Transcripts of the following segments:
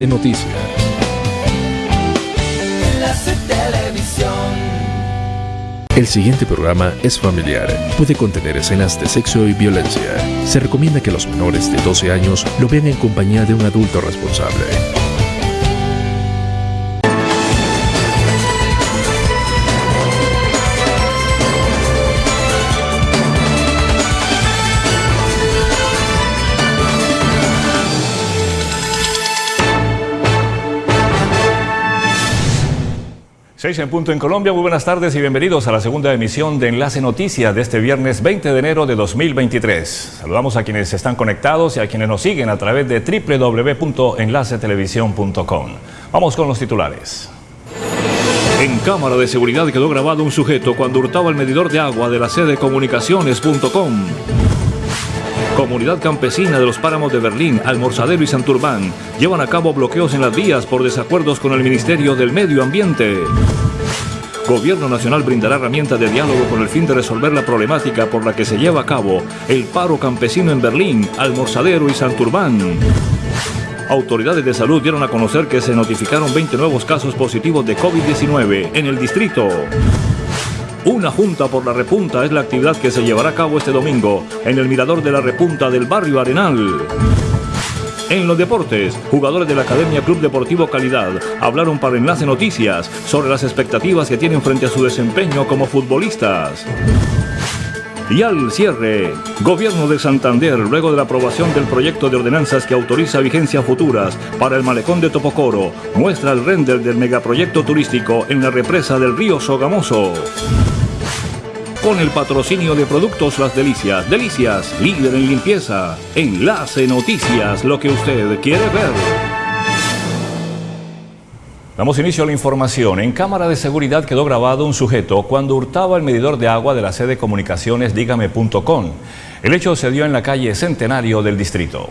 de noticias. El siguiente programa es familiar. Puede contener escenas de sexo y violencia. Se recomienda que los menores de 12 años lo vean en compañía de un adulto responsable. 6 en punto en Colombia, muy buenas tardes y bienvenidos a la segunda emisión de Enlace Noticias de este viernes 20 de enero de 2023. Saludamos a quienes están conectados y a quienes nos siguen a través de www.enlacetelevisión.com. Vamos con los titulares. En cámara de seguridad quedó grabado un sujeto cuando hurtaba el medidor de agua de la sede comunicaciones.com. Comunidad campesina de los páramos de Berlín, Almorzadero y Santurbán llevan a cabo bloqueos en las vías por desacuerdos con el Ministerio del Medio Ambiente. Gobierno Nacional brindará herramientas de diálogo con el fin de resolver la problemática por la que se lleva a cabo el paro campesino en Berlín, Almorzadero y Santurbán. Autoridades de salud dieron a conocer que se notificaron 20 nuevos casos positivos de COVID-19 en el distrito. Una Junta por la Repunta es la actividad que se llevará a cabo este domingo en el Mirador de la Repunta del barrio Arenal. En los deportes, jugadores de la Academia Club Deportivo Calidad hablaron para Enlace Noticias sobre las expectativas que tienen frente a su desempeño como futbolistas. Y al cierre, Gobierno de Santander, luego de la aprobación del proyecto de ordenanzas que autoriza vigencias futuras para el malecón de Topocoro, muestra el render del megaproyecto turístico en la represa del río Sogamoso con el patrocinio de Productos Las Delicias. Delicias, líder en limpieza. Enlace Noticias, lo que usted quiere ver. Damos inicio a la información. En cámara de seguridad quedó grabado un sujeto cuando hurtaba el medidor de agua de la sede de comunicaciones dígame.com. El hecho se dio en la calle Centenario del distrito.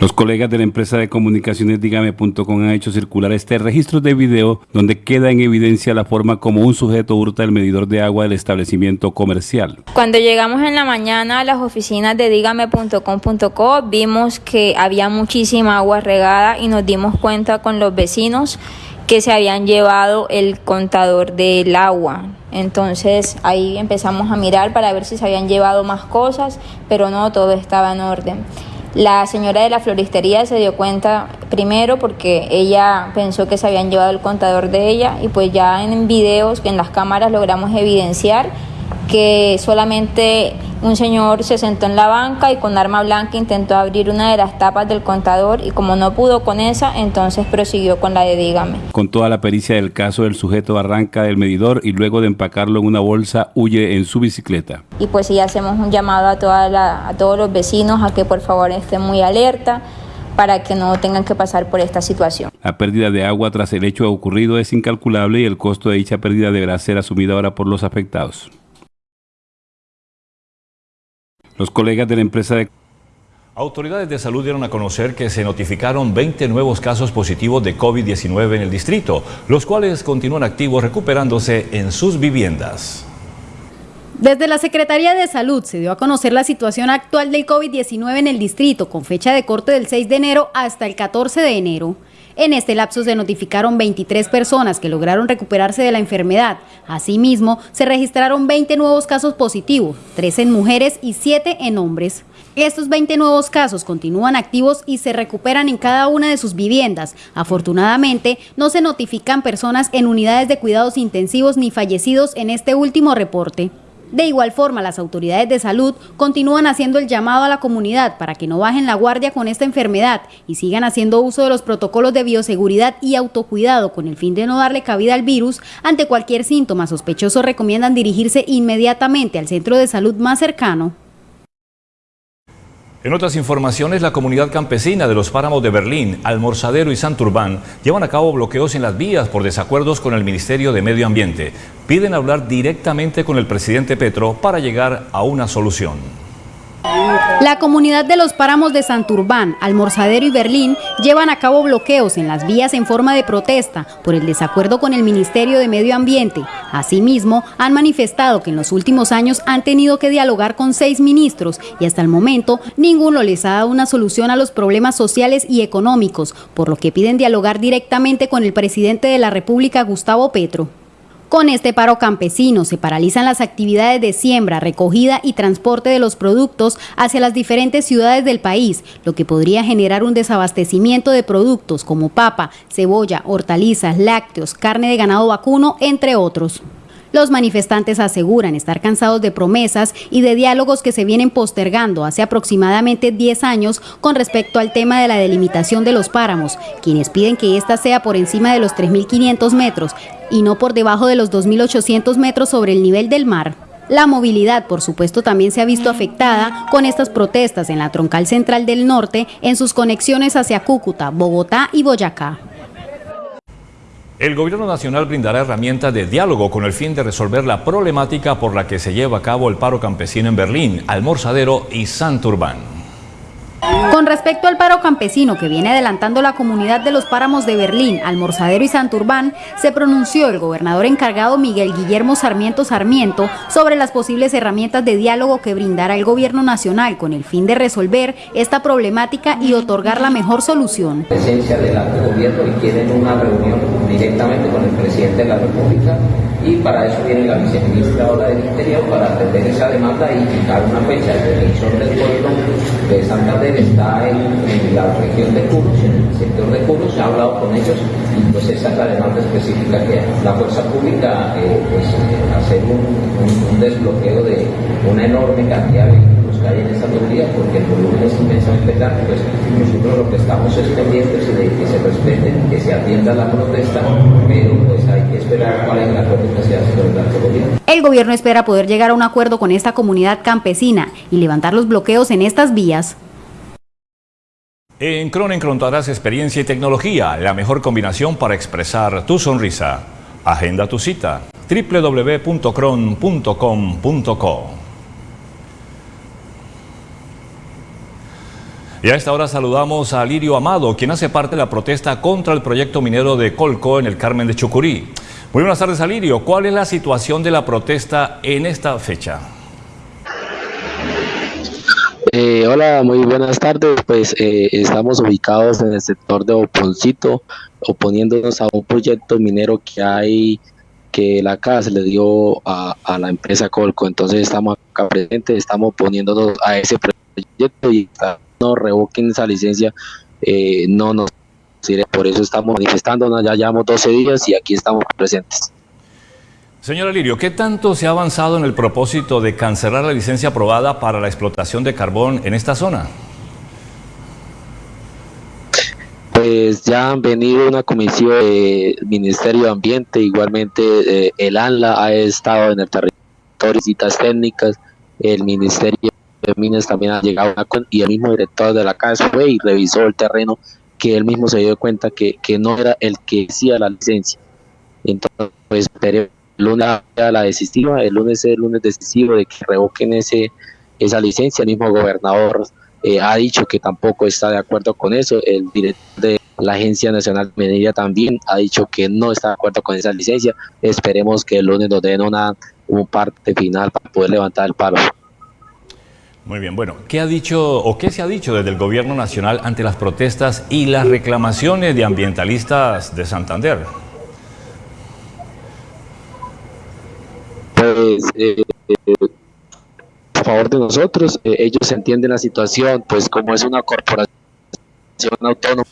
Los colegas de la empresa de comunicaciones Dígame.com han hecho circular este registro de video donde queda en evidencia la forma como un sujeto hurta el medidor de agua del establecimiento comercial. Cuando llegamos en la mañana a las oficinas de Dígame.com.co vimos que había muchísima agua regada y nos dimos cuenta con los vecinos que se habían llevado el contador del agua. Entonces ahí empezamos a mirar para ver si se habían llevado más cosas, pero no, todo estaba en orden. La señora de la floristería se dio cuenta primero porque ella pensó que se habían llevado el contador de ella y pues ya en videos, en las cámaras logramos evidenciar que solamente un señor se sentó en la banca y con arma blanca intentó abrir una de las tapas del contador y como no pudo con esa, entonces prosiguió con la de dígame. Con toda la pericia del caso, el sujeto arranca del medidor y luego de empacarlo en una bolsa huye en su bicicleta. Y pues sí hacemos un llamado a, toda a todos los vecinos a que por favor estén muy alerta para que no tengan que pasar por esta situación. La pérdida de agua tras el hecho ocurrido es incalculable y el costo de dicha pérdida deberá ser asumido ahora por los afectados. Los colegas de la empresa de... Autoridades de salud dieron a conocer que se notificaron 20 nuevos casos positivos de COVID-19 en el distrito, los cuales continúan activos recuperándose en sus viviendas. Desde la Secretaría de Salud se dio a conocer la situación actual del COVID-19 en el distrito, con fecha de corte del 6 de enero hasta el 14 de enero. En este lapso se notificaron 23 personas que lograron recuperarse de la enfermedad. Asimismo, se registraron 20 nuevos casos positivos, 3 en mujeres y 7 en hombres. Estos 20 nuevos casos continúan activos y se recuperan en cada una de sus viviendas. Afortunadamente, no se notifican personas en unidades de cuidados intensivos ni fallecidos en este último reporte. De igual forma, las autoridades de salud continúan haciendo el llamado a la comunidad para que no bajen la guardia con esta enfermedad y sigan haciendo uso de los protocolos de bioseguridad y autocuidado con el fin de no darle cabida al virus. Ante cualquier síntoma sospechoso recomiendan dirigirse inmediatamente al centro de salud más cercano. En otras informaciones, la comunidad campesina de los páramos de Berlín, Almorzadero y Santurbán llevan a cabo bloqueos en las vías por desacuerdos con el Ministerio de Medio Ambiente. Piden hablar directamente con el presidente Petro para llegar a una solución. La comunidad de los páramos de Santurbán, Almorzadero y Berlín llevan a cabo bloqueos en las vías en forma de protesta por el desacuerdo con el Ministerio de Medio Ambiente. Asimismo, han manifestado que en los últimos años han tenido que dialogar con seis ministros y hasta el momento ninguno les ha dado una solución a los problemas sociales y económicos, por lo que piden dialogar directamente con el presidente de la República, Gustavo Petro. Con este paro campesino se paralizan las actividades de siembra, recogida y transporte de los productos hacia las diferentes ciudades del país, lo que podría generar un desabastecimiento de productos como papa, cebolla, hortalizas, lácteos, carne de ganado vacuno, entre otros. Los manifestantes aseguran estar cansados de promesas y de diálogos que se vienen postergando hace aproximadamente 10 años con respecto al tema de la delimitación de los páramos, quienes piden que ésta sea por encima de los 3.500 metros y no por debajo de los 2.800 metros sobre el nivel del mar. La movilidad, por supuesto, también se ha visto afectada con estas protestas en la troncal central del norte en sus conexiones hacia Cúcuta, Bogotá y Boyacá. El Gobierno Nacional brindará herramientas de diálogo con el fin de resolver la problemática por la que se lleva a cabo el paro campesino en Berlín, Almorzadero y Santurbán. Con respecto al paro campesino que viene adelantando la comunidad de los páramos de Berlín, Almorzadero y Santurbán, se pronunció el gobernador encargado Miguel Guillermo Sarmiento Sarmiento sobre las posibles herramientas de diálogo que brindará el gobierno nacional con el fin de resolver esta problemática y otorgar la mejor solución. Presencia del gobierno y quieren una reunión directamente con el presidente de la República y para eso viene la viceministra ahora del Interior para atender esa demanda y fijar una fecha. El elección del pueblo de Santander está en, la región de Curos, en el sector de Curos, ha hablado con ellos y pues esa es la demanda específica que la fuerza pública eh, pues eh, hacer un, desbloqueo de una enorme cantidad de vehículos que hay en esta autoridad porque el volumen es inmensamente grande, pues nosotros lo que estamos es pendientes de que se respeten, que se atienda la protesta, pero pues hay que esperar cuál es el acuerdo que se hace con el gobierno. El gobierno espera poder llegar a un acuerdo con esta comunidad campesina y levantar los bloqueos en estas vías en Cron encontrarás experiencia y tecnología, la mejor combinación para expresar tu sonrisa. Agenda tu cita www.cron.com.co Y a esta hora saludamos a Lirio Amado, quien hace parte de la protesta contra el proyecto minero de Colco en el Carmen de Chucurí. Muy buenas tardes, Alirio. ¿Cuál es la situación de la protesta en esta fecha? Eh, hola, muy buenas tardes. Pues eh, estamos ubicados en el sector de Oponcito, oponiéndonos a un proyecto minero que hay que la casa le dio a, la empresa Colco. Entonces estamos acá presentes, estamos oponiéndonos a ese proyecto y no revoquen esa licencia, eh, no nos sirve. Por eso estamos manifestándonos, ya llevamos 12 días y aquí estamos presentes. Señora Lirio, ¿qué tanto se ha avanzado en el propósito de cancelar la licencia aprobada para la explotación de carbón en esta zona? Pues ya han venido una comisión del Ministerio de Ambiente, igualmente eh, el ANLA ha estado en el territorio, visitas técnicas, el Ministerio de Minas también ha llegado a, y el mismo director de la casa fue y revisó el terreno que él mismo se dio cuenta que, no era el que hacía la licencia. Entonces, pues, lunes la decisiva, el lunes es el lunes decisivo de que revoquen ese, esa licencia. El mismo gobernador eh, ha dicho que tampoco está de acuerdo con eso. El director de la Agencia Nacional de Minería también ha dicho que no está de acuerdo con esa licencia. Esperemos que el lunes nos den una, un parte final para poder levantar el paro. Muy bien, bueno, ¿qué ha dicho o qué se ha dicho desde el gobierno nacional ante las protestas y las reclamaciones de ambientalistas de Santander? Pues eh, a favor de nosotros, eh, ellos entienden la situación, pues como es una corporación autónoma,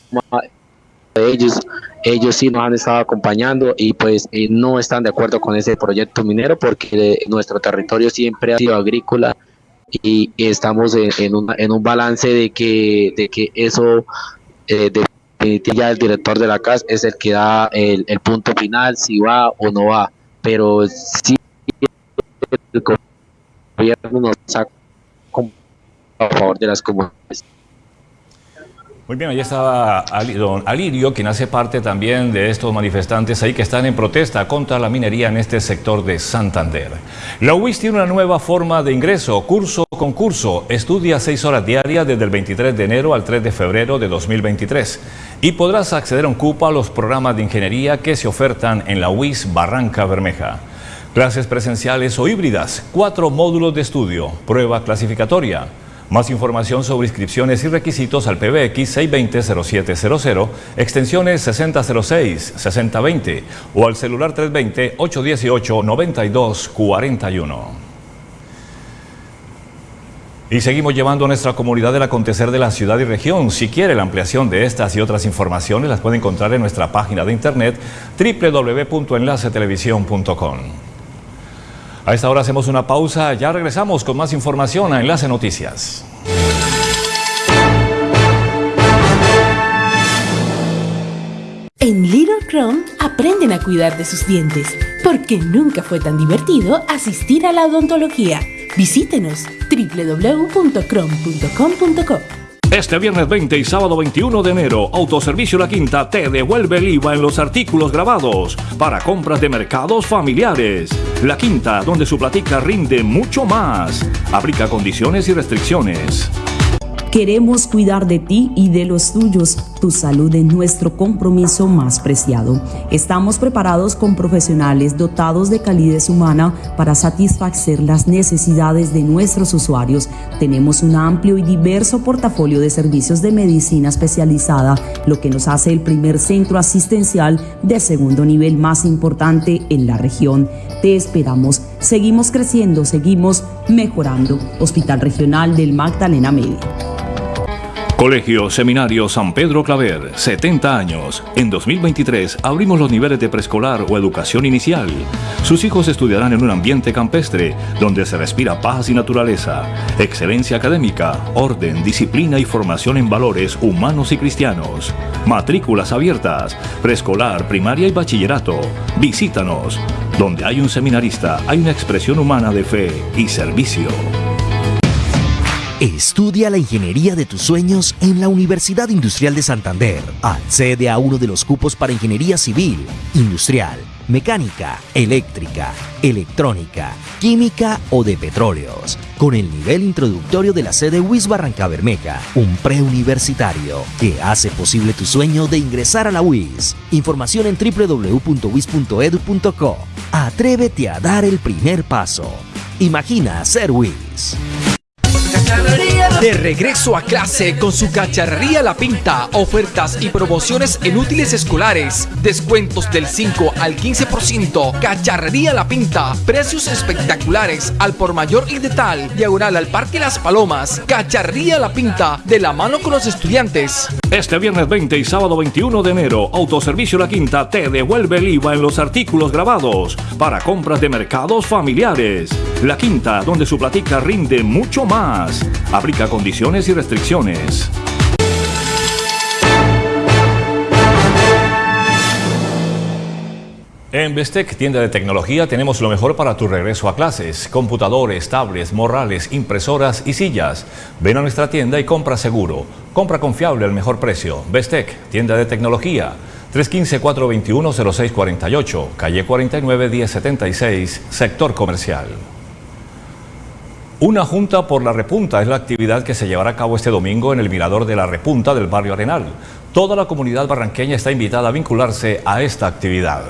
ellos, ellos sí nos han estado acompañando y pues eh, no están de acuerdo con ese proyecto minero porque nuestro territorio siempre ha sido agrícola y, estamos en, un balance de que, de que eso ya el director de la casa es el que da el, el punto final si va o no va. Pero sí el gobierno nos a favor de las comunidades. Muy bien, ahí estaba don Alirio, quien hace parte también de estos manifestantes ahí que están en protesta contra la minería en este sector de Santander. La UIS tiene una nueva forma de ingreso, curso concurso. Estudia seis horas diarias desde el 23 de enero al 3 de febrero de 2023 y podrás acceder a un cupo a los programas de ingeniería que se ofertan en la UIS Barranca Bermeja. Clases presenciales o híbridas, cuatro módulos de estudio, prueba clasificatoria. Más información sobre inscripciones y requisitos al PBX 620-0700, extensiones 6006, 6020 o al celular 320-818-9241. Y seguimos llevando a nuestra comunidad el acontecer de la ciudad y región. Si quiere la ampliación de estas y otras informaciones, las puede encontrar en nuestra página de internet www.enlacetelevisión.com. A esta hora hacemos una pausa, ya regresamos con más información a Enlace Noticias. En Little Crown aprenden a cuidar de sus dientes, porque nunca fue tan divertido asistir a la odontología. Visítenos www.crom.com.co. Este viernes 20 y sábado 21 de enero, Autoservicio La Quinta te devuelve el IVA en los artículos grabados para compras de mercados familiares. La Quinta, donde su platica rinde mucho más. Aplica condiciones y restricciones. Queremos cuidar de ti y de los tuyos. Tu salud es nuestro compromiso más preciado. Estamos preparados con profesionales dotados de calidez humana para satisfacer las necesidades de nuestros usuarios. Tenemos un amplio y diverso portafolio de servicios de medicina especializada, lo que nos hace el primer centro asistencial de segundo nivel más importante en la región. Te esperamos. Seguimos creciendo, seguimos mejorando. Hospital Regional del Magdalena Medio. Colegio Seminario San Pedro Claver, 70 años. En 2023 abrimos los niveles de preescolar o educación inicial. Sus hijos estudiarán en un ambiente campestre donde se respira paz y naturaleza, excelencia académica, orden, disciplina y formación en valores humanos y cristianos. Matrículas abiertas, preescolar, primaria y bachillerato. Visítanos. Donde hay un seminarista, hay una expresión humana de fe y servicio. Estudia la ingeniería de tus sueños en la Universidad Industrial de Santander. Accede a uno de los cupos para ingeniería civil, industrial, mecánica, eléctrica, electrónica, química o de petróleos, con el nivel introductorio de la sede WIS Barranca Bermeja, un preuniversitario que hace posible tu sueño de ingresar a la WIS. Información en www.wis.edu.co. Atrévete a dar el primer paso. Imagina ser WIS. De regreso a clase con su cacharrería La Pinta, ofertas y promociones en útiles escolares, descuentos del 5 al 15%, cacharrería La Pinta, precios espectaculares al por mayor y de tal, diagonal al Parque Las Palomas, cacharrería La Pinta, de la mano con los estudiantes. Este viernes 20 y sábado 21 de enero, Autoservicio La Quinta te devuelve el IVA en los artículos grabados para compras de mercados familiares. La Quinta, donde su platica rinde mucho más. Aplica condiciones y restricciones. En Bestec, tienda de tecnología, tenemos lo mejor para tu regreso a clases. Computadores, tablets, morrales, impresoras y sillas. Ven a nuestra tienda y compra seguro. Compra confiable al mejor precio. Bestec, tienda de tecnología. 315-421-0648, calle 49, 1076, sector comercial. Una Junta por la Repunta es la actividad que se llevará a cabo este domingo en el Mirador de la Repunta del barrio Arenal. Toda la comunidad barranqueña está invitada a vincularse a esta actividad.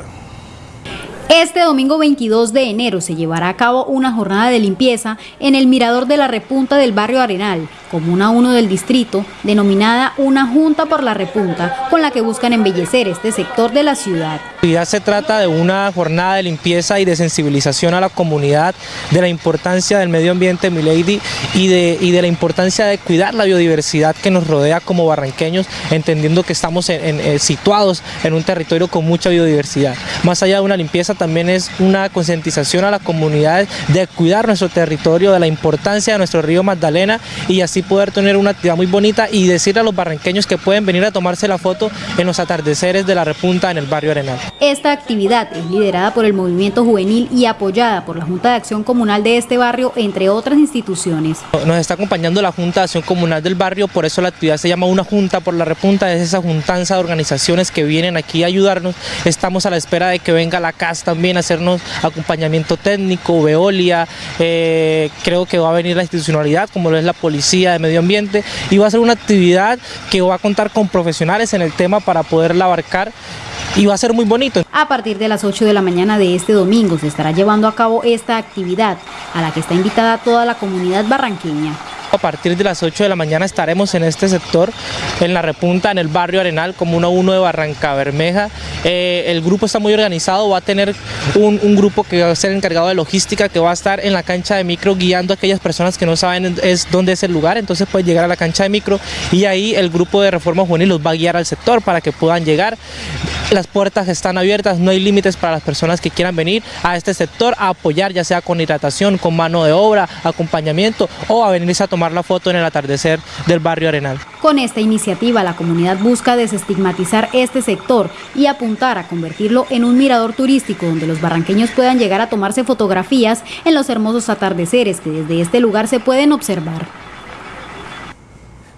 Este domingo 22 de enero se llevará a cabo una jornada de limpieza en el Mirador de la Repunta del barrio Arenal, comuna 1 del distrito, denominada Una Junta por la Repunta, con la que buscan embellecer este sector de la ciudad. Ya se trata de una jornada de limpieza y de sensibilización a la comunidad de la importancia del medio ambiente, Milady, y de, y de la importancia de cuidar la biodiversidad que nos rodea como barranqueños, entendiendo que estamos eh, situados en un territorio con mucha biodiversidad. Más allá de una limpieza, también es una concientización a las comunidades de cuidar nuestro territorio, de la importancia de nuestro río Magdalena y así poder tener una actividad muy bonita y decirle a los barranqueños que pueden venir a tomarse la foto en los atardeceres de la repunta en el barrio Arenal. Esta actividad es liderada por el movimiento juvenil y apoyada por la Junta de Acción Comunal de este barrio, entre otras instituciones. Nos está acompañando la Junta de Acción Comunal del barrio, por eso la actividad se llama Una Junta por la Repunta, es esa juntanza de organizaciones que vienen aquí a ayudarnos. Estamos a la espera de que venga la CAS también a hacernos acompañamiento técnico, Veolia, eh, creo que va a venir la institucionalidad como lo es la Policía de Medio Ambiente y va a ser una actividad que va a contar con profesionales en el tema para poderla abarcar y va a ser muy bonito. A partir de las 8 de la mañana de este domingo se estará llevando a cabo esta actividad a la que está invitada toda la comunidad barranqueña. A partir de las 8 de la mañana estaremos en este sector, en la repunta, en el barrio Arenal, Comuna 1 de Barranca Bermeja. Eh, el grupo está muy organizado, va a tener un, un, grupo que va a ser encargado de logística, que va a estar en la cancha de micro guiando a aquellas personas que no saben es, dónde es el lugar, entonces pueden llegar a la cancha de micro y ahí el grupo de Reforma Juvenil los va a guiar al sector para que puedan llegar. Las puertas están abiertas, no hay límites para las personas que quieran venir a este sector a apoyar, ya sea con hidratación, con mano de obra, acompañamiento o a venirse a tomar la foto en el atardecer del barrio Arenal. Con esta iniciativa la comunidad busca desestigmatizar este sector y apuntar a convertirlo en un mirador turístico donde los barranqueños puedan llegar a tomarse fotografías en los hermosos atardeceres que desde este lugar se pueden observar.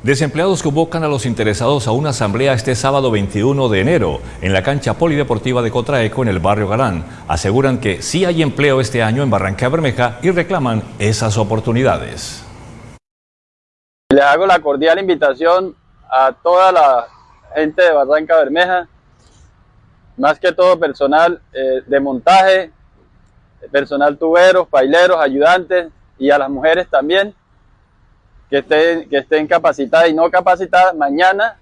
Desempleados convocan a los interesados a una asamblea este sábado 21 de enero en la cancha polideportiva de Cotraeco en el barrio Galán. Aseguran que sí hay empleo este año en Barranca Bermeja y reclaman esas oportunidades. Le hago la cordial invitación a toda la gente de Barranca Bermeja, más que todo personal eh, de montaje, personal tuberos, baileros, ayudantes y a las mujeres también, que estén, que estén capacitadas y no capacitadas. Mañana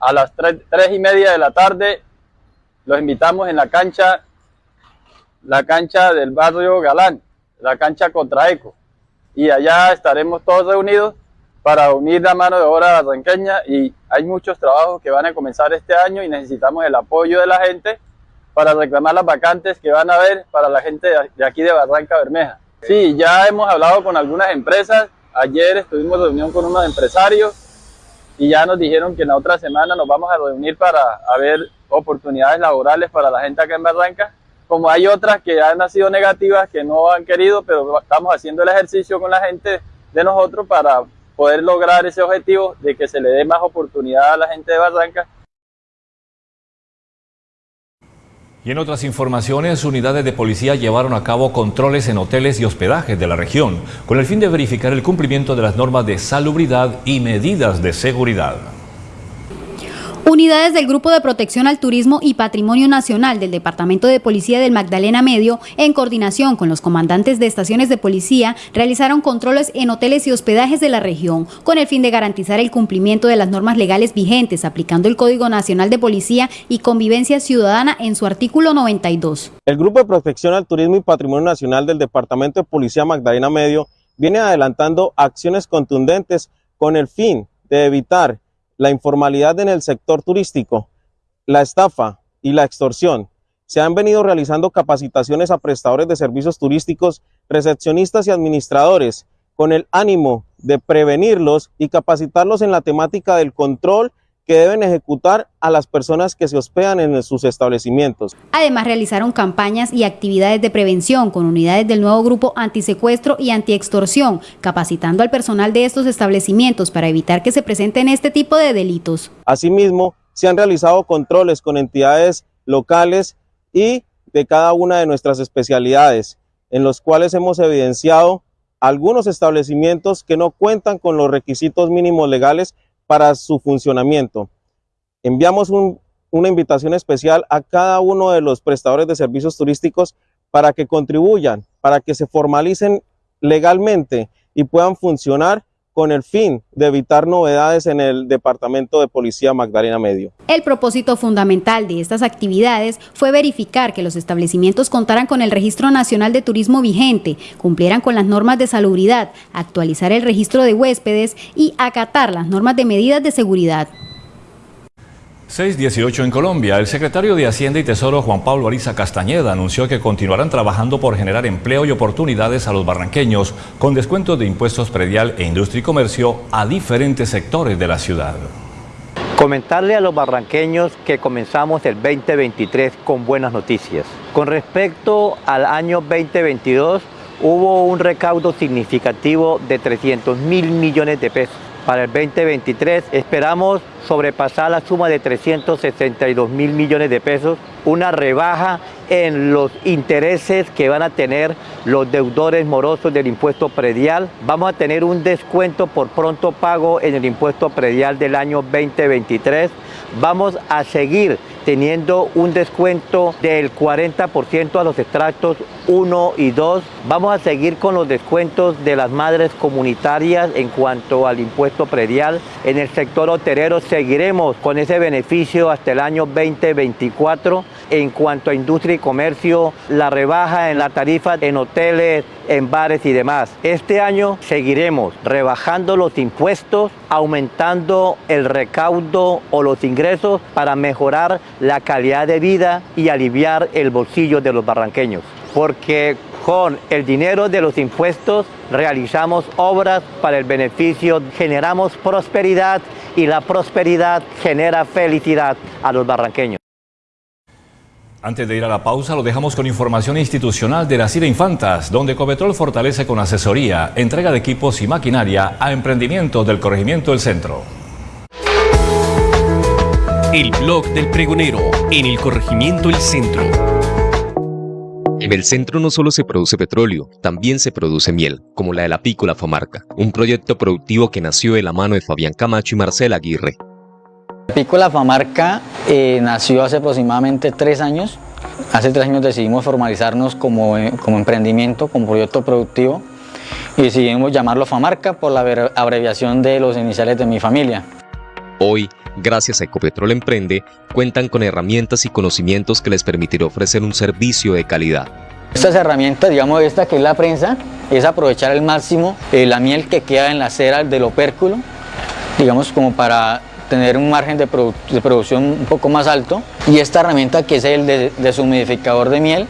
a las 3, y media de la tarde los invitamos en la cancha, la cancha del barrio Galán, la cancha Contraeco. Y allá estaremos todos reunidos para unir la mano de obra barranqueña y hay muchos trabajos que van a comenzar este año y necesitamos el apoyo de la gente para reclamar las vacantes que van a haber para la gente de aquí de Barranca Bermeja. Sí, ya hemos hablado con algunas empresas, ayer estuvimos reunión con unos empresarios y ya nos dijeron que en la otra semana nos vamos a reunir para ver oportunidades laborales para la gente acá en Barranca. Como hay otras que han sido negativas, que no han querido, pero estamos haciendo el ejercicio con la gente de nosotros para poder lograr ese objetivo de que se le dé más oportunidad a la gente de Barranca. Y en otras informaciones, unidades de policía llevaron a cabo controles en hoteles y hospedajes de la región con el fin de verificar el cumplimiento de las normas de salubridad y medidas de seguridad. Unidades del Grupo de Protección al Turismo y Patrimonio Nacional del Departamento de Policía del Magdalena Medio, en coordinación con los comandantes de estaciones de policía, realizaron controles en hoteles y hospedajes de la región, con el fin de garantizar el cumplimiento de las normas legales vigentes, aplicando el Código Nacional de Policía y Convivencia Ciudadana en su artículo 92. El Grupo de Protección al Turismo y Patrimonio Nacional del Departamento de Policía Magdalena Medio viene adelantando acciones contundentes con el fin de evitar la informalidad en el sector turístico, la estafa y la extorsión. Se han venido realizando capacitaciones a prestadores de servicios turísticos, recepcionistas y administradores con el ánimo de prevenirlos y capacitarlos en la temática del control que deben ejecutar a las personas que se hospedan en sus establecimientos. Además, realizaron campañas y actividades de prevención con unidades del nuevo grupo antisecuestro y antiextorsión, capacitando al personal de estos establecimientos para evitar que se presenten este tipo de delitos. Asimismo, se han realizado controles con entidades locales y de cada una de nuestras especialidades, en los cuales hemos evidenciado algunos establecimientos que no cuentan con los requisitos mínimos legales para su funcionamiento. Enviamos una invitación especial a cada uno de los prestadores de servicios turísticos para que contribuyan, para que se formalicen legalmente y puedan funcionar con el fin de evitar novedades en el Departamento de Policía Magdalena Medio. El propósito fundamental de estas actividades fue verificar que los establecimientos contaran con el Registro Nacional de Turismo vigente, cumplieran con las normas de salubridad, actualizar el registro de huéspedes y acatar las normas de medidas de seguridad. 618 en Colombia. El secretario de Hacienda y Tesoro Juan Pablo Ariza Castañeda anunció que continuarán trabajando por generar empleo y oportunidades a los barranqueños con descuentos de impuestos predial e industria y comercio a diferentes sectores de la ciudad. Comentarle a los barranqueños que comenzamos el 2023 con buenas noticias. Con respecto al año 2022, hubo un recaudo significativo de 300 mil millones de pesos para el 2023 esperamos sobrepasar la suma de 362 mil millones de pesos, una rebaja en los intereses que van a tener los deudores morosos del impuesto predial. Vamos a tener un descuento por pronto pago en el impuesto predial del año 2023. Vamos a seguir teniendo un descuento del 40% a los extractos 1 y 2. Vamos a seguir con los descuentos de las madres comunitarias en cuanto al impuesto predial. En el sector hotelero seguiremos con ese beneficio hasta el año 2024. En cuanto a industria y comercio, la rebaja en la tarifa en hoteles, en bares y demás. Este año seguiremos rebajando los impuestos, aumentando el recaudo o los ingresos para mejorar la calidad de vida y aliviar el bolsillo de los barranqueños. Porque con el dinero de los impuestos realizamos obras para el beneficio, generamos prosperidad y la prosperidad genera felicidad a los barranqueños. Antes de ir a la pausa, lo dejamos con información institucional de la CIDE Infantas, donde Copetrol fortalece con asesoría, entrega de equipos y maquinaria a emprendimientos del corregimiento del centro. El blog del pregonero en el corregimiento El Centro. En el centro no solo se produce petróleo, también se produce miel, como la de la Pícola Famarca, un proyecto productivo que nació de la mano de Fabián Camacho y Marcela Aguirre. Pícola Famarca eh, nació hace aproximadamente tres años. Hace tres años decidimos formalizarnos como, eh, como emprendimiento, como proyecto productivo y decidimos llamarlo Famarca por la abreviación de los iniciales de mi familia. Hoy, gracias a Ecopetrol Emprende, cuentan con herramientas y conocimientos que les permitirá ofrecer un servicio de calidad. Estas herramientas, digamos esta que es la prensa, es aprovechar al máximo eh, la miel que queda en la cera del opérculo, digamos como para tener un margen de, producción un poco más alto y esta herramienta que es el de, deshumidificador de miel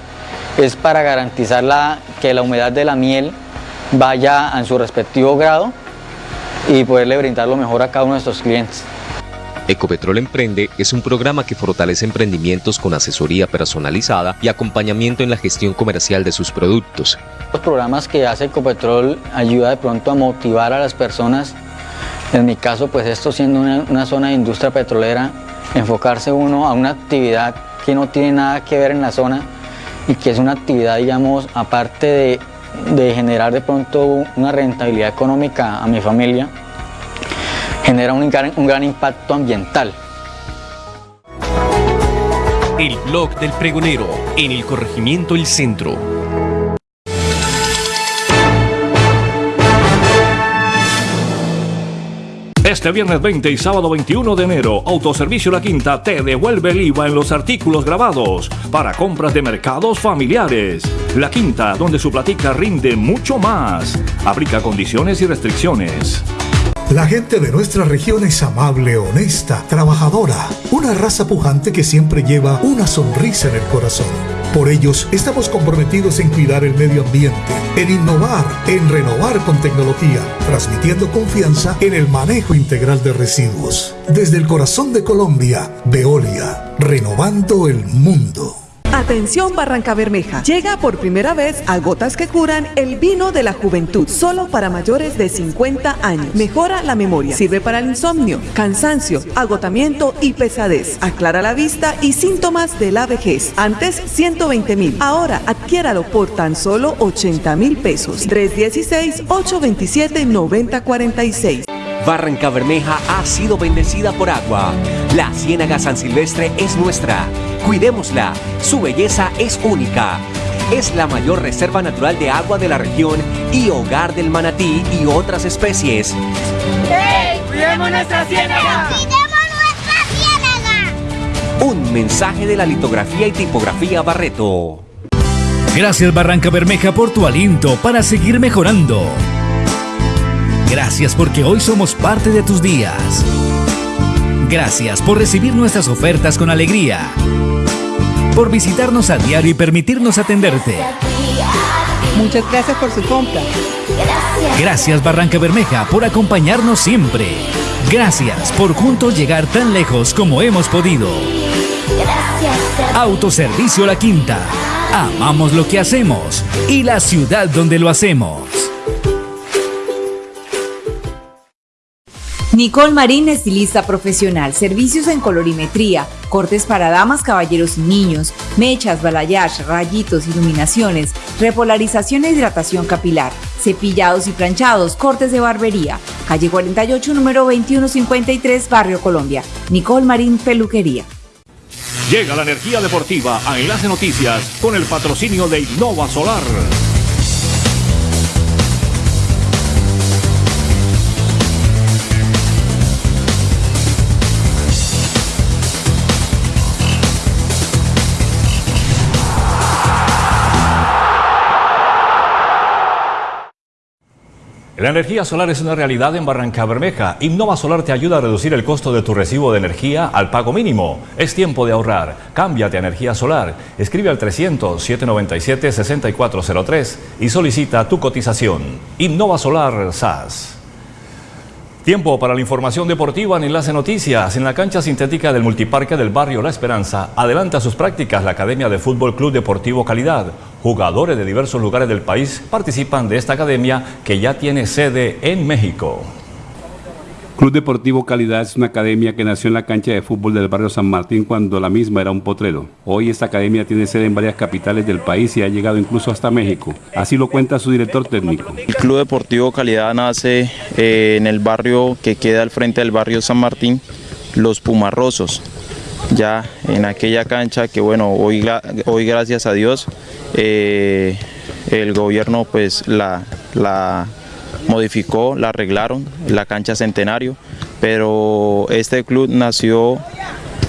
es para garantizar la, que la humedad de la miel vaya en su respectivo grado y poderle brindar lo mejor a cada uno de nuestros clientes. Ecopetrol Emprende es un programa que fortalece emprendimientos con asesoría personalizada y acompañamiento en la gestión comercial de sus productos. Los programas que hace Ecopetrol ayuda de pronto a motivar a las personas en mi caso, pues esto siendo una, zona de industria petrolera, enfocarse uno a una actividad que no tiene nada que ver en la zona y que es una actividad, digamos, aparte de, generar de pronto una rentabilidad económica a mi familia, genera un gran, impacto ambiental. El blog del pregonero en el corregimiento El Centro. Este viernes 20 y sábado 21 de enero, Autoservicio La Quinta te devuelve el IVA en los artículos grabados para compras de mercados familiares. La Quinta, donde su platica rinde mucho más. Aplica condiciones y restricciones. La gente de nuestra región es amable, honesta, trabajadora, una raza pujante que siempre lleva una sonrisa en el corazón. Por ellos estamos comprometidos en cuidar el medio ambiente, en innovar, en renovar con tecnología, transmitiendo confianza en el manejo integral de residuos. Desde el corazón de Colombia, Veolia, renovando el mundo. Atención Barranca Bermeja. Llega por primera vez a Gotas que Curan el vino de la juventud, solo para mayores de 50 años. Mejora la memoria, sirve para el insomnio, cansancio, agotamiento y pesadez. Aclara la vista y síntomas de la vejez. Antes 120 mil, ahora adquiéralo por tan solo 80 mil pesos. 316-827-9046. Barranca Bermeja ha sido bendecida por agua. La Ciénaga San Silvestre es nuestra. Cuidémosla. Su belleza es única. Es la mayor reserva natural de agua de la región y hogar del manatí y otras especies. ¡Hey! ¡Cuidemos nuestra ciénaga! ¡Cuidemos nuestra ciénaga! Un mensaje de la litografía y tipografía Barreto. Gracias Barranca Bermeja por tu aliento para seguir mejorando. Gracias porque hoy somos parte de tus días. Gracias por recibir nuestras ofertas con alegría. Por visitarnos a diario y permitirnos atenderte. Muchas gracias por su compra. Gracias Barranca Bermeja por acompañarnos siempre. Gracias por juntos llegar tan lejos como hemos podido. Autoservicio La Quinta. Amamos lo que hacemos y la ciudad donde lo hacemos. Nicole Marín, estilista profesional, servicios en colorimetría, cortes para damas, caballeros y niños, mechas, balayage, rayitos, iluminaciones, repolarización e hidratación capilar, cepillados y planchados, cortes de barbería. Calle 48, número 2153, Barrio Colombia. Nicole Marín, peluquería. Llega la energía deportiva a Enlace Noticias con el patrocinio de Innova Solar. La energía solar es una realidad en Barranca Bermeja. Innova Solar te ayuda a reducir el costo de tu recibo de energía al pago mínimo. Es tiempo de ahorrar. Cámbiate a energía solar. Escribe al 300-797-6403 y solicita tu cotización. Innova Solar SAS. Tiempo para la información deportiva en Enlace Noticias. En la cancha sintética del multiparque del barrio La Esperanza, adelanta sus prácticas la Academia de Fútbol Club Deportivo Calidad. Jugadores de diversos lugares del país participan de esta academia que ya tiene sede en México. Club Deportivo Calidad es una academia que nació en la cancha de fútbol del barrio San Martín cuando la misma era un potrero. Hoy esta academia tiene sede en varias capitales del país y ha llegado incluso hasta México. Así lo cuenta su director técnico. El Club Deportivo Calidad nace eh, en el barrio que queda al frente del barrio San Martín, Los Pumarrosos. Ya en aquella cancha que bueno, hoy, hoy gracias a Dios eh, el gobierno pues la, la modificó, la arreglaron, la cancha Centenario, pero este club nació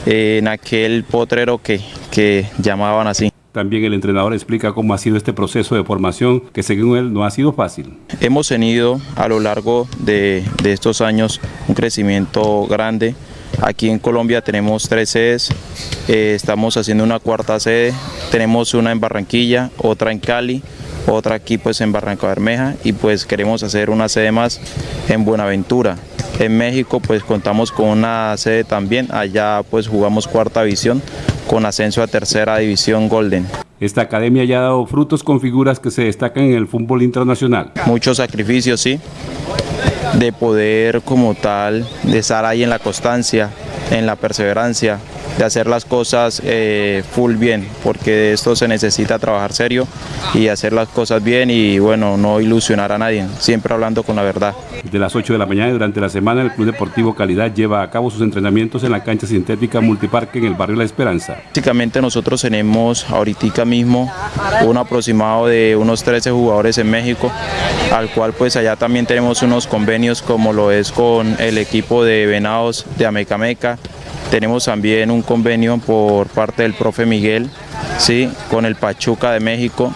en aquel potrero que, que llamaban así. También el entrenador explica cómo ha sido este proceso de formación, que según él no ha sido fácil. Hemos tenido a lo largo de, de estos años un crecimiento grande. Aquí en Colombia tenemos tres sedes, eh, estamos haciendo una cuarta sede, tenemos una en Barranquilla, otra en Cali, otra aquí pues en Barranca Bermeja y pues queremos hacer una sede más en Buenaventura. En México pues contamos con una sede también, allá pues jugamos cuarta división con ascenso a tercera división Golden. Esta academia ya ha dado frutos con figuras que se destacan en el fútbol internacional. Muchos sacrificios, sí, de poder como tal, de estar ahí en la constancia, en la perseverancia, de hacer las cosas eh, full bien, porque de esto se necesita trabajar serio y hacer las cosas bien y bueno, no ilusionar a nadie, siempre hablando con la verdad. De las 8 de la mañana y durante la semana el Club Deportivo Calidad lleva a cabo sus entrenamientos en la cancha sintética multiparque en el barrio La Esperanza. Básicamente nosotros tenemos ahorita mismo un aproximado de unos 13 jugadores en México, al cual pues allá también tenemos unos convenios como lo es con el equipo de Venados de Amecameca, tenemos también un convenio por parte del profe Miguel, ¿sí? con el Pachuca de México.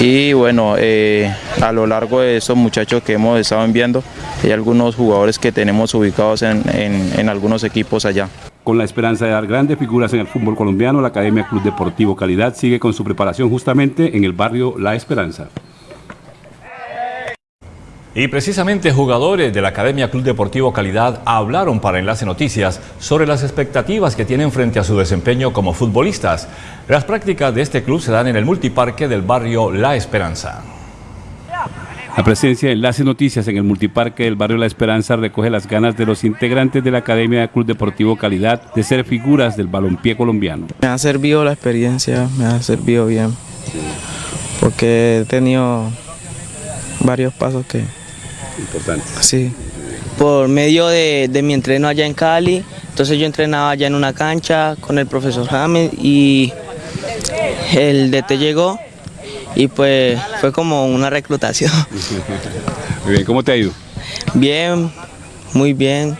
Y bueno, eh, a lo largo de estos muchachos que hemos estado enviando, hay algunos jugadores que tenemos ubicados en, en algunos equipos allá. Con la esperanza de dar grandes figuras en el fútbol colombiano, la Academia Club Deportivo Calidad sigue con su preparación justamente en el barrio La Esperanza. Y precisamente jugadores de la Academia Club Deportivo Calidad hablaron para Enlace Noticias sobre las expectativas que tienen frente a su desempeño como futbolistas. Las prácticas de este club se dan en el multiparque del barrio La Esperanza. La presencia de Enlace Noticias en el multiparque del barrio La Esperanza recoge las ganas de los integrantes de la Academia Club Deportivo Calidad de ser figuras del balompié colombiano. Me ha servido la experiencia, me ha servido bien, porque he tenido varios pasos que Importante. Sí. Por medio de, de, mi entreno allá en Cali, entonces yo entrenaba allá en una cancha con el profesor James y el DT llegó y pues fue como una reclutación. Muy bien, ¿cómo te ha ido? Bien, muy bien.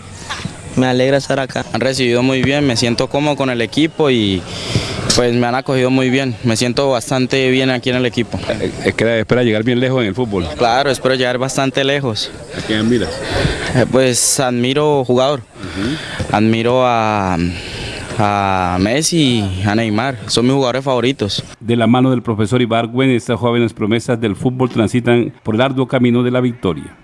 Me alegra estar acá. Han recibido muy bien, me siento cómodo con el equipo y pues me han acogido muy bien, me siento bastante bien aquí en el equipo. Es que espera llegar bien lejos en el fútbol. Claro, espero llegar bastante lejos. ¿A quién admiras? Eh, pues admiro jugador, uh -huh. admiro a, a Messi y a Neymar, son mis jugadores favoritos. De la mano del profesor Ibargüen, estas jóvenes promesas del fútbol transitan por el arduo camino de la victoria.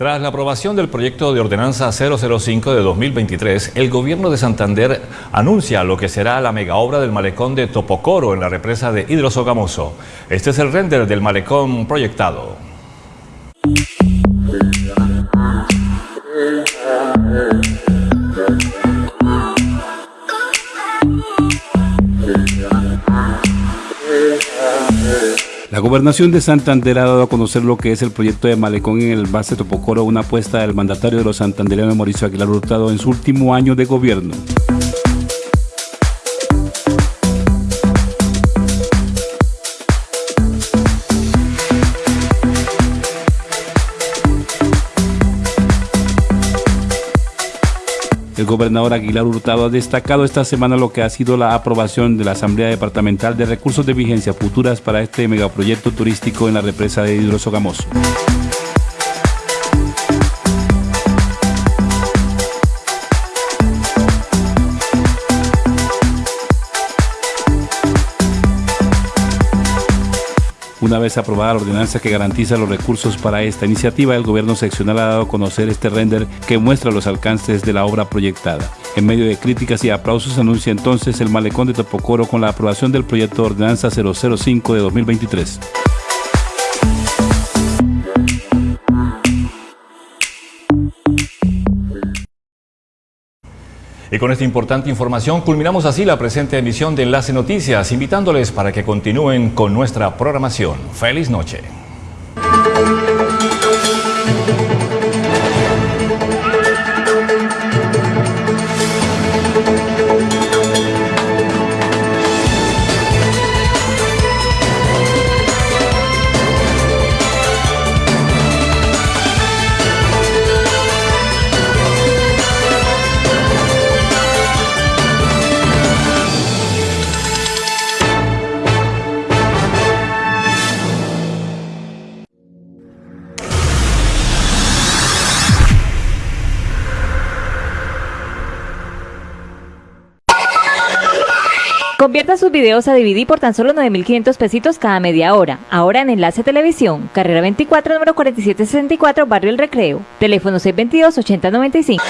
Tras la aprobación del proyecto de ordenanza 005 de 2023, el gobierno de Santander anuncia lo que será la mega obra del malecón de Topocoro en la represa de Hidrosogamoso. Este es el render del malecón proyectado. La gobernación de Santander ha dado a conocer lo que es el proyecto de Malecón en el base Topocoro, una apuesta del mandatario de los santandereanos Mauricio Aguilar Hurtado en su último año de gobierno. Gobernador Aguilar Hurtado ha destacado esta semana lo que ha sido la aprobación de la Asamblea Departamental de Recursos de Vigencia Futuras para este megaproyecto turístico en la represa de Hidrosogamoso. Una vez aprobada la ordenanza que garantiza los recursos para esta iniciativa, el gobierno seccional ha dado a conocer este render que muestra los alcances de la obra proyectada. En medio de críticas y aplausos anuncia entonces el malecón de Topocoro con la aprobación del proyecto de ordenanza 005 de 2023. Y con esta importante información culminamos así la presente emisión de Enlace Noticias, invitándoles para que continúen con nuestra programación. Feliz noche. Videos a DVD por tan solo 9.500 pesitos cada media hora. Ahora en Enlace Televisión, carrera 24, número 4764, Barrio El Recreo. Teléfono 622-8095.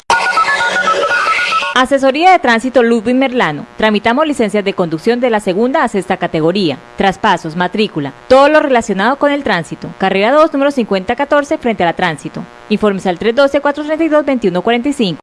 Asesoría de Tránsito Ludwig Merlano. Tramitamos licencias de conducción de la segunda a sexta categoría. Traspasos, matrícula, todo lo relacionado con el tránsito. Carrera 2, número 5014, frente a la tránsito. Informes al 312-432-2145.